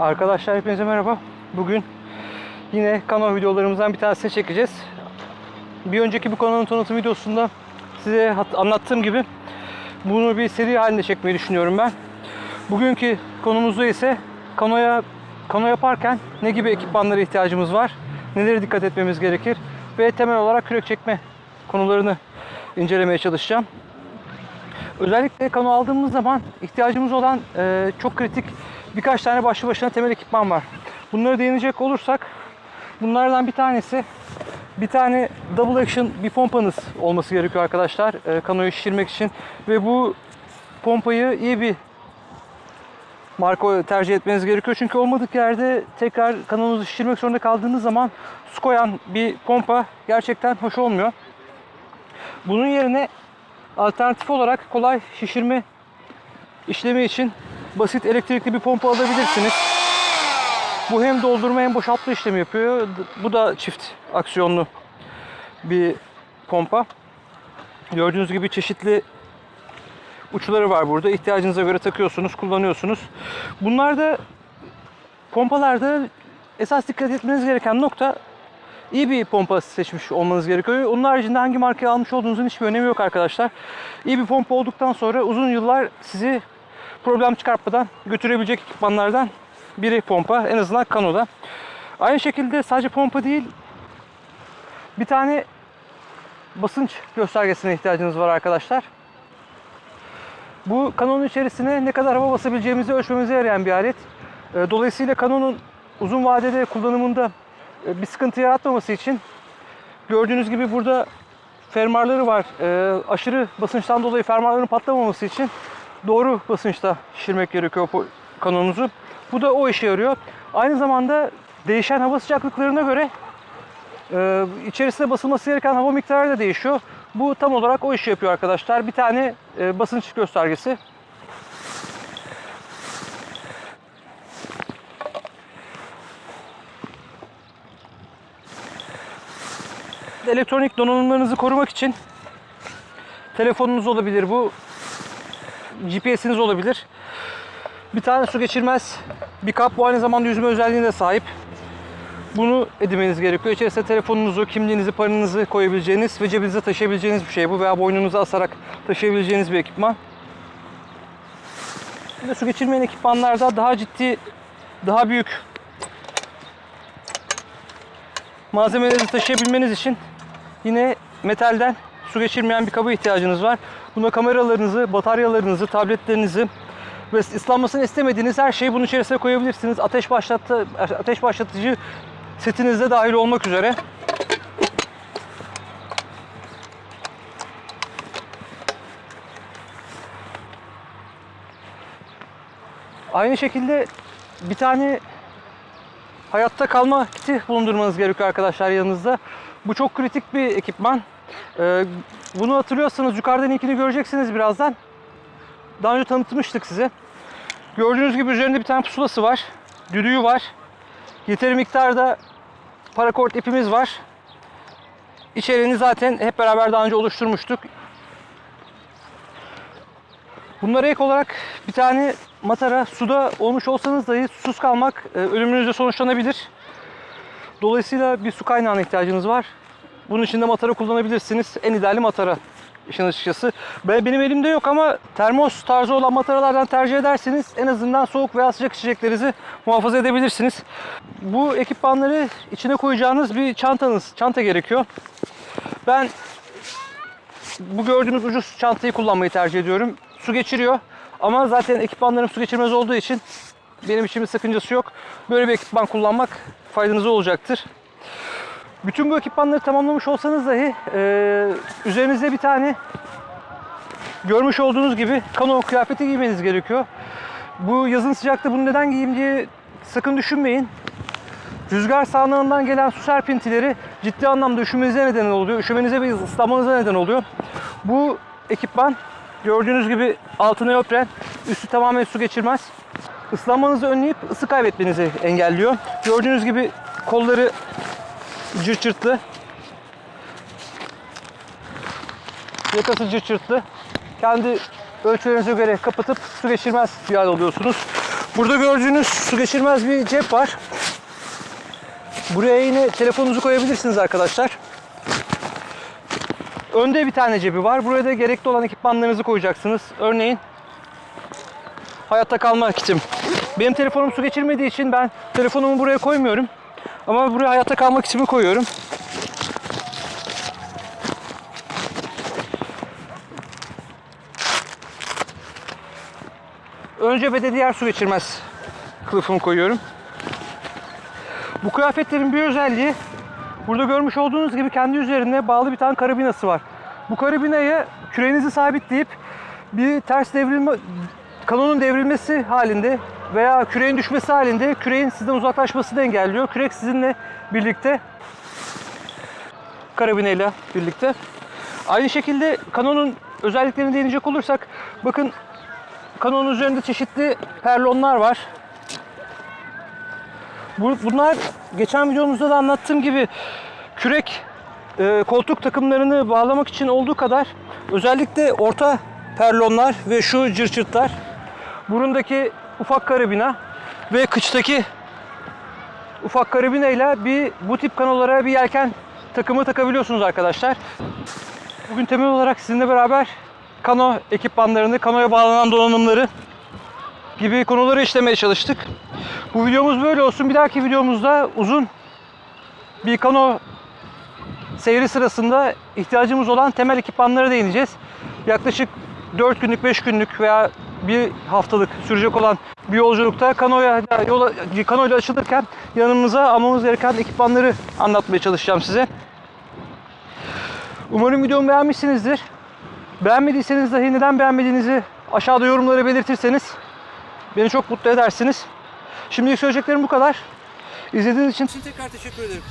Arkadaşlar hepinize merhaba. Bugün yine kanal videolarımızdan bir tanesini çekeceğiz. Bir önceki bu kanalın tanıtım videosunda size anlattığım gibi bunu bir seri halinde çekmeyi düşünüyorum ben. Bugünkü konumuzda ise kanoya kano yaparken ne gibi ekipmanlara ihtiyacımız var, nelere dikkat etmemiz gerekir ve temel olarak kürek çekme konularını incelemeye çalışacağım. Özellikle kano aldığımız zaman ihtiyacımız olan e, çok kritik birkaç tane başlı başına temel ekipman var. Bunlara değinecek olursak bunlardan bir tanesi bir tane double action bir pompanız olması gerekiyor arkadaşlar e, kanoyu şişirmek için ve bu pompayı iyi bir marka tercih etmeniz gerekiyor. Çünkü olmadık yerde tekrar kanonunuzu şişirmek zorunda kaldığınız zaman su koyan bir pompa gerçekten hoş olmuyor. Bunun yerine alternatif olarak kolay şişirme işlemi için basit elektrikli bir pompa alabilirsiniz. Bu hem doldurma hem boşaltma işlemi yapıyor. Bu da çift aksiyonlu bir pompa. Gördüğünüz gibi çeşitli uçları var burada. İhtiyacınıza göre takıyorsunuz, kullanıyorsunuz. Bunlarda pompalarda esas dikkat etmeniz gereken nokta iyi bir pompa seçmiş olmanız gerekiyor. Onun haricinde hangi markayı almış olduğunuzun hiçbir önemi yok arkadaşlar. İyi bir pompa olduktan sonra uzun yıllar sizi problem çıkartmadan götürebilecek ekipmanlardan biri pompa. En azından kanoda. Aynı şekilde sadece pompa değil bir tane basınç göstergesine ihtiyacınız var arkadaşlar. Bu kanonun içerisine ne kadar hava basabileceğimizi ölçmemize yarayan bir alet. E, Dolayısıyla kanonun uzun vadede kullanımında e, bir sıkıntı yaratmaması için gördüğünüz gibi burada fermuarları var. E, Aşırı basınçtan dolayı fermuarların patlamaması için doğru basınçta şişirmek gerekiyor kanonunuzu. Bu da o işe yarıyor. Aynı zamanda değişen hava sıcaklıklarına göre e, içerisine basılması gereken hava miktarı da değişiyor. Bu tam olarak o işi yapıyor arkadaşlar. Bir tane e, basınç göstergesi. Elektronik donanımlarınızı korumak için telefonunuz olabilir bu. GPS'iniz olabilir. Bir tane su geçirmez bir kap bu aynı zamanda yüzme özelliğine sahip. Bunu edinmeniz gerekiyor. İçerisine telefonunuzu, kimliğinizi, paranızı koyabileceğiniz ve cebinize taşıyabileceğiniz bir şey bu veya boynunuza asarak taşıyabileceğiniz bir ekipman. De su geçirmeyen ekipmanlarda daha ciddi, daha büyük malzemeleri taşıyabilmeniz için yine metalden su geçirmeyen bir kaba ihtiyacınız var. Buna kameralarınızı, bataryalarınızı, tabletlerinizi ve ıslanmasını istemediğiniz her şeyi bunun içerisine koyabilirsiniz. Ateş başlattı, ateş başlatıcı setinizde dahil olmak üzere. Aynı şekilde bir tane hayatta kalma kiti bulundurmanız gerekiyor arkadaşlar yanınızda. Bu çok kritik bir ekipman. Ee, bunu hatırlıyorsanız yukarıdan linkini göreceksiniz birazdan. Daha önce tanıtmıştık size. Gördüğünüz gibi üzerinde bir tane pusulası var. Düdüğü var. Yeteri miktarda parakort ipimiz var. İçeriğini zaten hep beraber daha önce oluşturmuştuk. Bunlara ek olarak bir tane matara suda olmuş olsanız dahi susuz kalmak e, ölümünüzle sonuçlanabilir. Dolayısıyla bir su kaynağına ihtiyacınız var. Bunun için de matara kullanabilirsiniz. En ideali matara işin açıkçası. Ben, benim elimde yok ama termos tarzı olan mataralardan tercih ederseniz en azından soğuk veya sıcak içeceklerinizi muhafaza edebilirsiniz. Bu ekipmanları içine koyacağınız bir çantanız, çanta gerekiyor. Ben bu gördüğünüz ucuz çantayı kullanmayı tercih ediyorum. Su geçiriyor ama zaten ekipmanlarım su geçirmez olduğu için benim için bir sakıncası yok. Böyle bir ekipman kullanmak faydanıza olacaktır. Bütün bu ekipmanları tamamlamış olsanız dahi e, üzerinize bir tane görmüş olduğunuz gibi kano kıyafeti giymeniz gerekiyor. Bu yazın sıcakta bunu neden giyeyim diye sakın düşünmeyin. Rüzgar sağanağından gelen su serpintileri ciddi anlamda üşümenize neden oluyor. Üşümenize ve ıslanmanıza neden oluyor. Bu ekipman gördüğünüz gibi altı neopren, üstü tamamen su geçirmez. Islanmanızı önleyip ısı kaybetmenizi engelliyor. Gördüğünüz gibi kolları cırt cırtlı. Yakası cırt. Kendi ölçülerinize göre kapatıp su geçirmez bir hal oluyorsunuz. Burada gördüğünüz su geçirmez bir cep var. Buraya yine telefonunuzu koyabilirsiniz arkadaşlar. Önde bir tane cebi var. Buraya da gerekli olan ekipmanlarınızı koyacaksınız. Örneğin hayatta kalma kitim. Benim telefonum su geçirmediği için ben telefonumu buraya koymuyorum. Ama buraya hayatta kalma kitimi koyuyorum. Önce ve de diğer su geçirmez kılıfımı koyuyorum. Bu kıyafetlerin bir özelliği burada görmüş olduğunuz gibi kendi üzerinde bağlı bir tane karabinası var. Bu karabinayı küreğinizi sabitleyip bir ters devrilme kanonun devrilmesi halinde veya küreğin düşmesi halinde küreğin sizden uzaklaşmasını engelliyor. Kürek sizinle birlikte karabineyle birlikte. Aynı şekilde kanonun özelliklerine değinecek olursak bakın kanonun üzerinde çeşitli perlonlar var. Bu- Bunlar geçen videomuzda da anlattığım gibi kürek e, koltuk takımlarını bağlamak için olduğu kadar özellikle orta perlonlar ve şu cırçırtlar burundaki ufak karabina ve kıçtaki ufak karabina ile bir bu tip kanolara bir yelken takımı takabiliyorsunuz arkadaşlar. Bugün temel olarak sizinle beraber kano ekipmanlarını, kanoya bağlanan donanımları gibi konuları işlemeye çalıştık. Bu videomuz böyle olsun. Bir dahaki videomuzda uzun bir kano seyri sırasında ihtiyacımız olan temel ekipmanlara değineceğiz. Yaklaşık 4 günlük, 5 günlük veya bir haftalık sürecek olan bir yolculukta kanoya yola kanoyla açılırken yanımıza almamız gereken ekipmanları anlatmaya çalışacağım size. Umarım videomu beğenmişsinizdir. Beğenmediyseniz dahi neden beğenmediğinizi aşağıda yorumlara belirtirseniz beni çok mutlu edersiniz. Şimdilik söyleyeceklerim bu kadar. İzlediğiniz için tekrar teşekkür ederim.